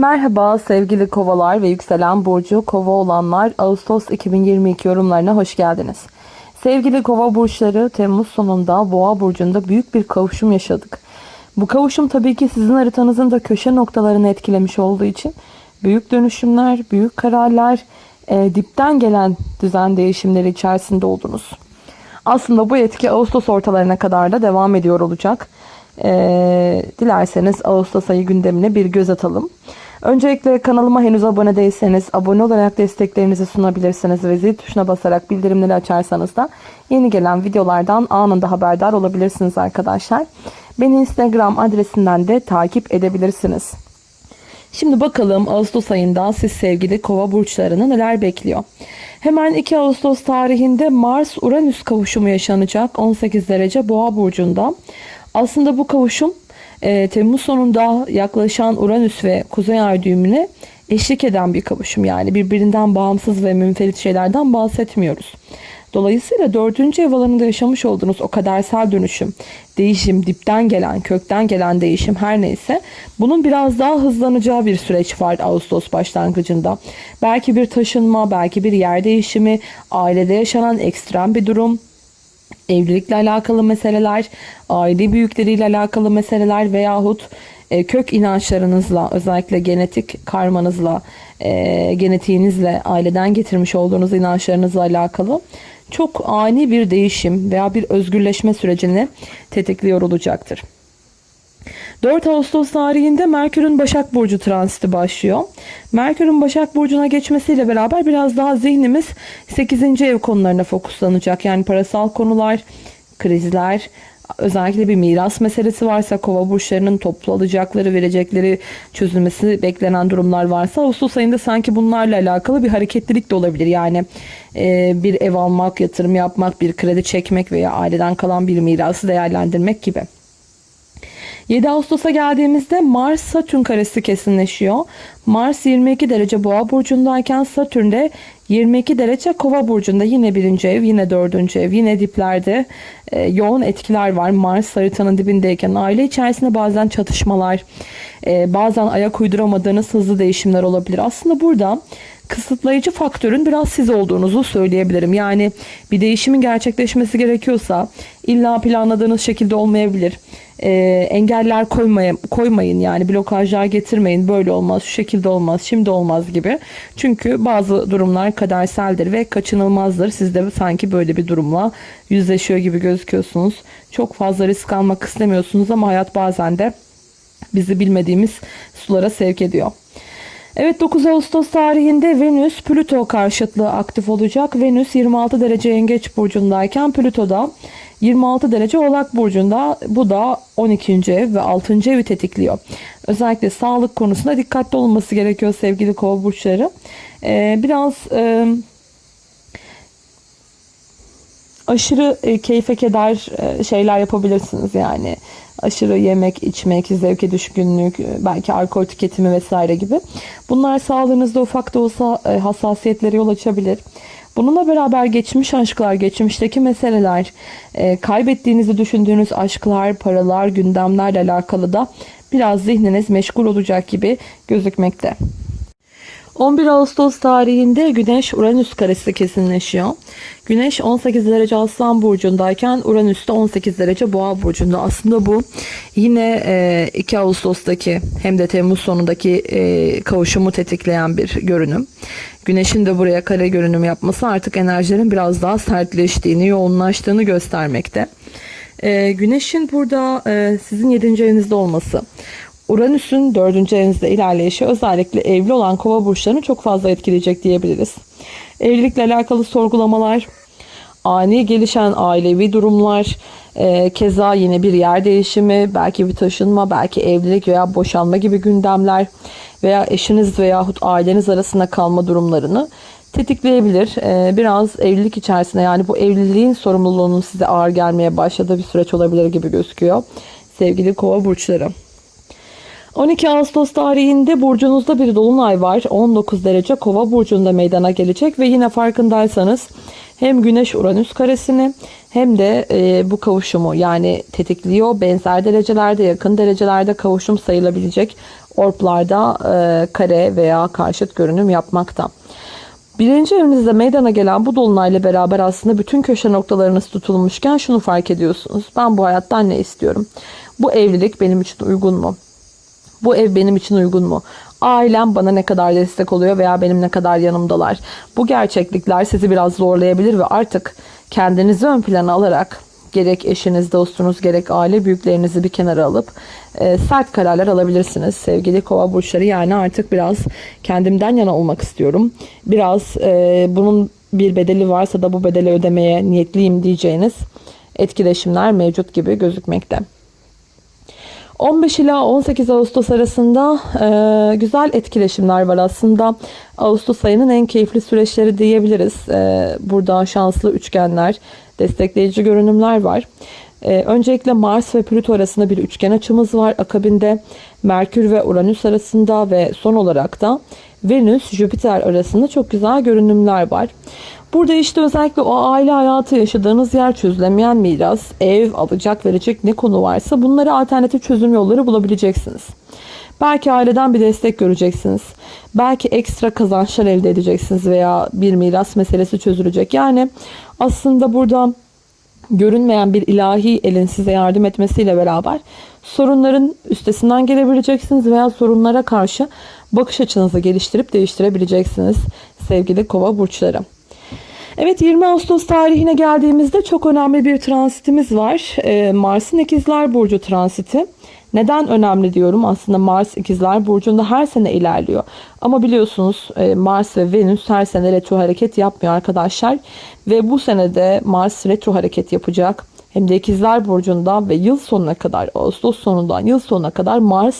Merhaba sevgili kovalar ve yükselen burcu kova olanlar Ağustos 2022 yorumlarına hoş geldiniz. Sevgili kova burçları Temmuz sonunda boğa burcunda büyük bir kavuşum yaşadık. Bu kavuşum tabii ki sizin haritanızın da köşe noktalarını etkilemiş olduğu için büyük dönüşümler, büyük kararlar, e, dipten gelen düzen değişimleri içerisinde oldunuz. Aslında bu etki Ağustos ortalarına kadar da devam ediyor olacak. E, dilerseniz Ağustos ayı gündemine bir göz atalım. Öncelikle kanalıma henüz abone değilseniz abone olarak desteklerinizi sunabilirsiniz ve zil tuşuna basarak bildirimleri açarsanız da yeni gelen videolardan anında haberdar olabilirsiniz arkadaşlar. Beni Instagram adresinden de takip edebilirsiniz. Şimdi bakalım Ağustos ayında siz sevgili kova burçlarını neler bekliyor. Hemen 2 Ağustos tarihinde Mars-Uranüs kavuşumu yaşanacak 18 derece boğa burcunda. Aslında bu kavuşum e, Temmuz sonunda yaklaşan Uranüs ve Kuzey Ay düğümüne eşlik eden bir kavuşum. Yani birbirinden bağımsız ve münferit şeylerden bahsetmiyoruz. Dolayısıyla dördüncü ev alanında yaşamış olduğunuz o kadersel dönüşüm, değişim, dipten gelen, kökten gelen değişim her neyse bunun biraz daha hızlanacağı bir süreç var Ağustos başlangıcında. Belki bir taşınma, belki bir yer değişimi, ailede yaşanan ekstrem bir durum, evlilikle alakalı meseleler, aile büyükleriyle alakalı meseleler veyahut e, kök inançlarınızla özellikle genetik karmanızla, e, genetiğinizle, aileden getirmiş olduğunuz inançlarınızla alakalı çok ani bir değişim veya bir özgürleşme sürecini tetikliyor olacaktır. 4 Ağustos tarihinde Merkür'ün Başak Burcu transiti başlıyor. Merkür'ün Başak Burcu'na geçmesiyle beraber biraz daha zihnimiz 8. ev konularına fokuslanacak. Yani parasal konular, krizler, özellikle bir miras meselesi varsa kova burçlarının toplu alacakları verecekleri çözülmesi beklenen durumlar varsa Ağustos ayında sanki bunlarla alakalı bir hareketlilik de olabilir. Yani e, bir ev almak, yatırım yapmak, bir kredi çekmek veya aileden kalan bir mirası değerlendirmek gibi. 7 Ağustos'a geldiğimizde Mars Satürn karesi kesinleşiyor. Mars 22 derece boğa burcundayken Satürn de 22 derece kova burcunda yine birinci ev yine dördüncü ev yine diplerde e, yoğun etkiler var. Mars haritanın dibindeyken aile içerisinde bazen çatışmalar e, bazen ayak uyduramadığınız hızlı değişimler olabilir. Aslında burada kısıtlayıcı faktörün biraz siz olduğunuzu söyleyebilirim. Yani bir değişimin gerçekleşmesi gerekiyorsa illa planladığınız şekilde olmayabilir. Ee, engeller koymaya, koymayın yani blokajlar getirmeyin böyle olmaz şu şekilde olmaz şimdi olmaz gibi. Çünkü bazı durumlar kaderseldir ve kaçınılmazdır. Siz de sanki böyle bir durumla yüzleşiyor gibi gözüküyorsunuz. Çok fazla risk almak istemiyorsunuz ama hayat bazen de bizi bilmediğimiz sulara sevk ediyor. Evet 9 Ağustos tarihinde Venüs Plüto karşıtlığı aktif olacak. Venüs 26 derece yengeç burcundayken Plüto da 26 derece oğlak burcunda bu da 12. ev ve 6. evi tetikliyor. Özellikle sağlık konusunda dikkatli olunması gerekiyor sevgili kova burçları. Ee, biraz e, aşırı e, keyfe keder e, şeyler yapabilirsiniz yani aşırı yemek, içmek, zevke düşkünlük, e, belki alkol tüketimi vesaire gibi. Bunlar sağlığınızda ufak da olsa e, hassasiyetlere yol açabilir. Bununla beraber geçmiş aşklar, geçmişteki meseleler, e, kaybettiğinizi düşündüğünüz aşklar, paralar, gündemlerle alakalı da biraz zihniniz meşgul olacak gibi gözükmekte. 11 Ağustos tarihinde Güneş Uranüs karesi kesinleşiyor. Güneş 18 derece Aslan burcundayken Uranüs de 18 derece Boğa burcunda. Aslında bu yine 2 e, Ağustos'taki hem de Temmuz sonundaki e, kavuşumu tetikleyen bir görünüm. Güneşin de buraya kare görünüm yapması artık enerjilerin biraz daha sertleştiğini, yoğunlaştığını göstermekte. E, güneşin burada sizin 7. evinizde olması, Uranüs'ün 4. evinizde ilerleyişi özellikle evli olan kova burçlarını çok fazla etkileyecek diyebiliriz. Evlilikle alakalı sorgulamalar, ani gelişen ailevi durumlar, e, keza yine bir yer değişimi, belki bir taşınma, belki evlilik veya boşanma gibi gündemler veya eşiniz veyahut aileniz arasında kalma durumlarını tetikleyebilir. E, biraz evlilik içerisinde yani bu evliliğin sorumluluğunun size ağır gelmeye başladığı bir süreç olabilir gibi gözüküyor. Sevgili kova burçları. 12 Ağustos tarihinde burcunuzda bir dolunay var. 19 derece kova burcunda meydana gelecek ve yine farkındaysanız hem Güneş Uranüs karesini hem de e, bu kavuşumu yani tetikliyor. Benzer derecelerde yakın derecelerde kavuşum sayılabilecek orplarda e, kare veya karşıt görünüm yapmakta. Birinci evinizde meydana gelen bu dolunayla beraber aslında bütün köşe noktalarınız tutulmuşken şunu fark ediyorsunuz. Ben bu hayattan ne istiyorum? Bu evlilik benim için uygun mu? Bu ev benim için uygun mu? Ailem bana ne kadar destek oluyor veya benim ne kadar yanımdalar? Bu gerçeklikler sizi biraz zorlayabilir ve artık kendinizi ön plana alarak gerek eşiniz, dostunuz, gerek aile büyüklerinizi bir kenara alıp e, sert kararlar alabilirsiniz. Sevgili kova burçları yani artık biraz kendimden yana olmak istiyorum. Biraz e, bunun bir bedeli varsa da bu bedeli ödemeye niyetliyim diyeceğiniz etkileşimler mevcut gibi gözükmekte. 15 ila 18 Ağustos arasında e, güzel etkileşimler var aslında. Ağustos ayının en keyifli süreçleri diyebiliriz. E, burada şanslı üçgenler, destekleyici görünümler var. E, öncelikle Mars ve Plüto arasında bir üçgen açımız var. Akabinde Merkür ve Uranüs arasında ve son olarak da Venüs, Jüpiter arasında çok güzel görünümler var. Burada işte özellikle o aile hayatı yaşadığınız yer çözülemeyen miras, ev, alacak verecek ne konu varsa bunları alternatif çözüm yolları bulabileceksiniz. Belki aileden bir destek göreceksiniz. Belki ekstra kazançlar elde edeceksiniz veya bir miras meselesi çözülecek. Yani aslında burada görünmeyen bir ilahi elin size yardım etmesiyle beraber sorunların üstesinden gelebileceksiniz veya sorunlara karşı bakış açınızı geliştirip değiştirebileceksiniz sevgili kova burçları. Evet 20 Ağustos tarihine geldiğimizde çok önemli bir transitimiz var. Ee, Mars'ın ikizler burcu transiti. Neden önemli diyorum? Aslında Mars ikizler burcunda her sene ilerliyor. Ama biliyorsunuz e, Mars ve Venüs her sene retro hareket yapmıyor arkadaşlar. Ve bu senede Mars retro hareket yapacak. Hem de ikizler burcunda ve yıl sonuna kadar Ağustos sonundan yıl sonuna kadar Mars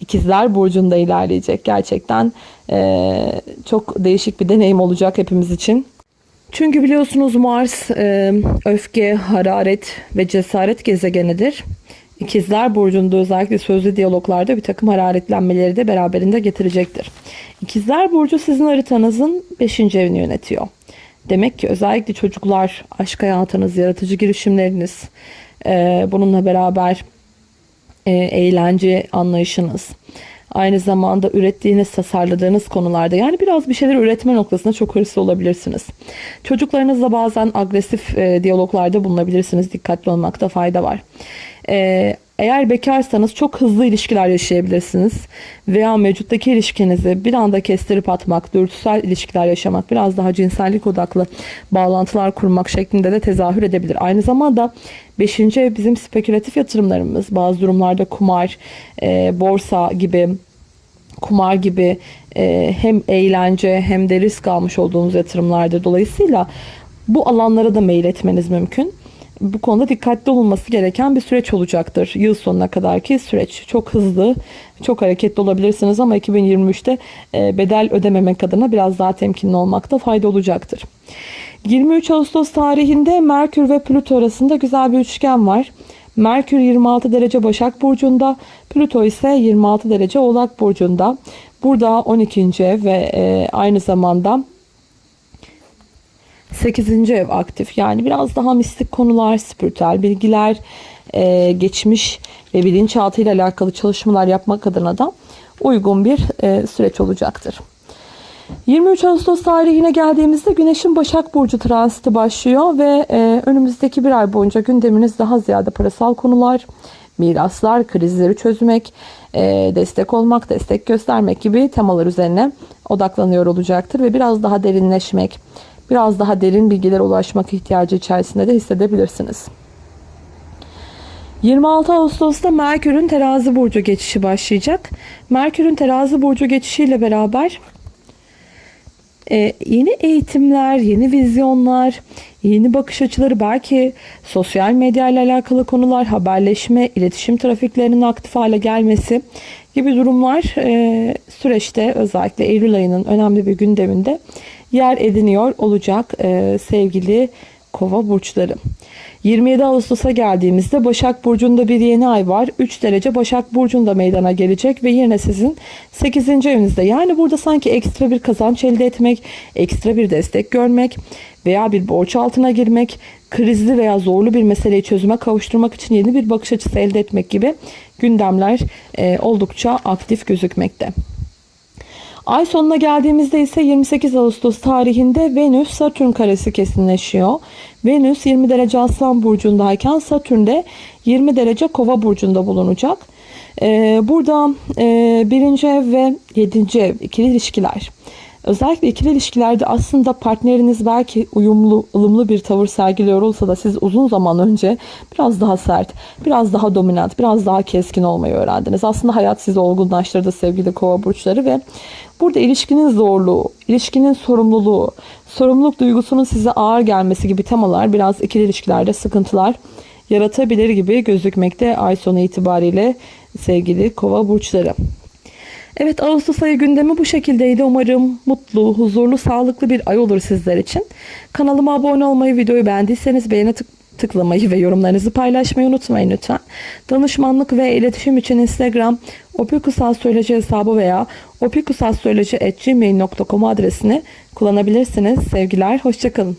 ikizler burcunda ilerleyecek. Gerçekten e, çok değişik bir deneyim olacak hepimiz için. Çünkü biliyorsunuz Mars e, öfke, hararet ve cesaret gezegenidir. İkizler Burcu'nda özellikle sözlü diyaloglarda bir takım hararetlenmeleri de beraberinde getirecektir. İkizler Burcu sizin haritanızın 5. evini yönetiyor. Demek ki özellikle çocuklar, aşk hayatınız, yaratıcı girişimleriniz, e, bununla beraber e, eğlence anlayışınız, aynı zamanda ürettiğiniz, tasarladığınız konularda yani biraz bir şeyler üretme noktasında çok hırslı olabilirsiniz. Çocuklarınızla bazen agresif e, diyaloglarda bulunabilirsiniz. Dikkatli olmakta fayda var. E, eğer bekarsanız çok hızlı ilişkiler yaşayabilirsiniz. Veya mevcuttaki ilişkinizi bir anda kestirip atmak, dürtüsel ilişkiler yaşamak, biraz daha cinsellik odaklı bağlantılar kurmak şeklinde de tezahür edebilir. Aynı zamanda 5. ev bizim spekülatif yatırımlarımız. Bazı durumlarda kumar, e, borsa gibi kumar gibi e, hem eğlence hem de risk almış olduğunuz yatırımlardır. Dolayısıyla bu alanlara da mail etmeniz mümkün bu konuda dikkatli olunması gereken bir süreç olacaktır. Yıl sonuna kadarki süreç çok hızlı, çok hareketli olabilirsiniz ama 2023'te e, bedel ödememek adına biraz daha temkinli olmakta fayda olacaktır. 23 Ağustos tarihinde Merkür ve Plüto arasında güzel bir üçgen var. Merkür 26 derece Başak Burcu'nda, Plüto ise 26 derece Oğlak Burcu'nda. Burada 12. ev ve e, aynı zamanda 8. ev aktif. Yani biraz daha mistik konular, spiritüel bilgiler, e, geçmiş ve bilinçaltı ile alakalı çalışmalar yapmak adına da uygun bir e, süreç olacaktır. 23 Ağustos tarihine geldiğimizde Güneş'in Başak Burcu transiti başlıyor ve e, önümüzdeki bir ay boyunca gündeminiz daha ziyade parasal konular, miraslar, krizleri çözmek, e, destek olmak, destek göstermek gibi temalar üzerine odaklanıyor olacaktır ve biraz daha derinleşmek, biraz daha derin bilgiler ulaşmak ihtiyacı içerisinde de hissedebilirsiniz. 26 Ağustos'ta Merkür'ün terazi burcu geçişi başlayacak. Merkür'ün terazi burcu geçişiyle beraber e, yeni eğitimler, yeni vizyonlar, yeni bakış açıları belki sosyal medya ile alakalı konular, haberleşme, iletişim trafiklerinin aktif hale gelmesi gibi durumlar e, süreçte özellikle Eylül ayının önemli bir gündeminde yer ediniyor olacak e, sevgili Kova burçları. 27 Ağustos'a geldiğimizde Başak Burcu'nda bir yeni ay var. 3 derece Başak Burcu'nda meydana gelecek ve yine sizin 8. evinizde. Yani burada sanki ekstra bir kazanç elde etmek, ekstra bir destek görmek veya bir borç altına girmek, krizli veya zorlu bir meseleyi çözüme kavuşturmak için yeni bir bakış açısı elde etmek gibi gündemler e, oldukça aktif gözükmekte. Ay sonuna geldiğimizde ise 28 Ağustos tarihinde Venüs Satürn karesi kesinleşiyor. Venüs 20 derece Aslan burcundayken Satürn de 20 derece Kova burcunda bulunacak. Ee, burada e, birinci ev ve yedinci ev ikili ilişkiler. Özellikle ikili ilişkilerde aslında partneriniz belki uyumlu, ılımlı bir tavır sergiliyor olsa da siz uzun zaman önce biraz daha sert, biraz daha dominant, biraz daha keskin olmayı öğrendiniz. Aslında hayat sizi olgunlaştırdı sevgili kova burçları ve burada ilişkinin zorluğu, ilişkinin sorumluluğu, sorumluluk duygusunun size ağır gelmesi gibi temalar biraz ikili ilişkilerde sıkıntılar yaratabilir gibi gözükmekte ay sonu itibariyle sevgili kova burçları. Evet Ağustos ayı gündemi bu şekildeydi. Umarım mutlu, huzurlu, sağlıklı bir ay olur sizler için. Kanalıma abone olmayı, videoyu beğendiyseniz beğene tık tıklamayı ve yorumlarınızı paylaşmayı unutmayın lütfen. Danışmanlık ve iletişim için Instagram opikusastroloji hesabı veya opikusastroloji.gmail.com adresini kullanabilirsiniz. Sevgiler, hoşçakalın.